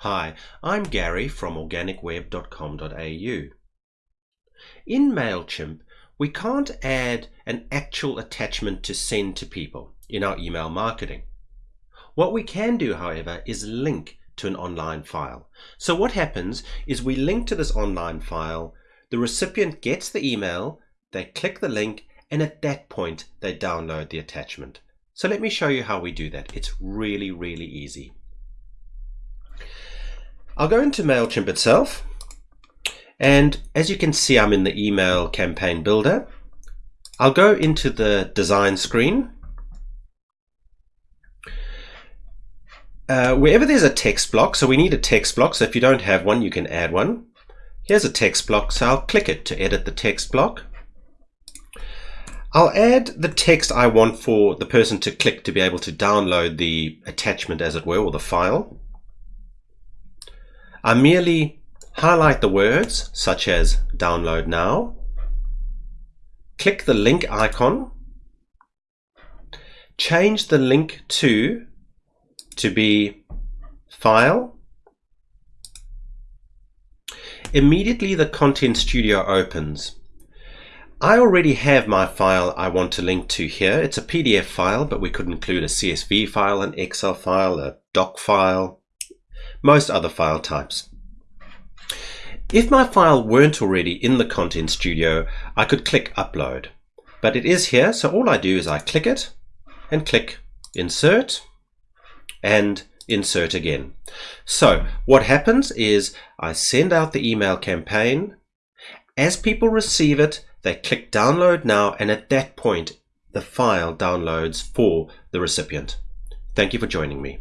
Hi, I'm Gary from organicweb.com.au. In MailChimp, we can't add an actual attachment to send to people in our email marketing. What we can do, however, is link to an online file. So what happens is we link to this online file, the recipient gets the email, they click the link, and at that point they download the attachment. So let me show you how we do that. It's really, really easy. I'll go into MailChimp itself. And as you can see, I'm in the email campaign builder. I'll go into the design screen. Uh, wherever there's a text block, so we need a text block, so if you don't have one, you can add one. Here's a text block, so I'll click it to edit the text block. I'll add the text I want for the person to click to be able to download the attachment as it were, or the file. I merely highlight the words such as download now, click the link icon, change the link to to be file. Immediately the Content Studio opens. I already have my file I want to link to here. It's a PDF file, but we could include a CSV file, an Excel file, a doc file, most other file types. If my file weren't already in the Content Studio, I could click Upload. But it is here, so all I do is I click it and click Insert and Insert again. So what happens is I send out the email campaign. As people receive it, they click Download Now, and at that point, the file downloads for the recipient. Thank you for joining me.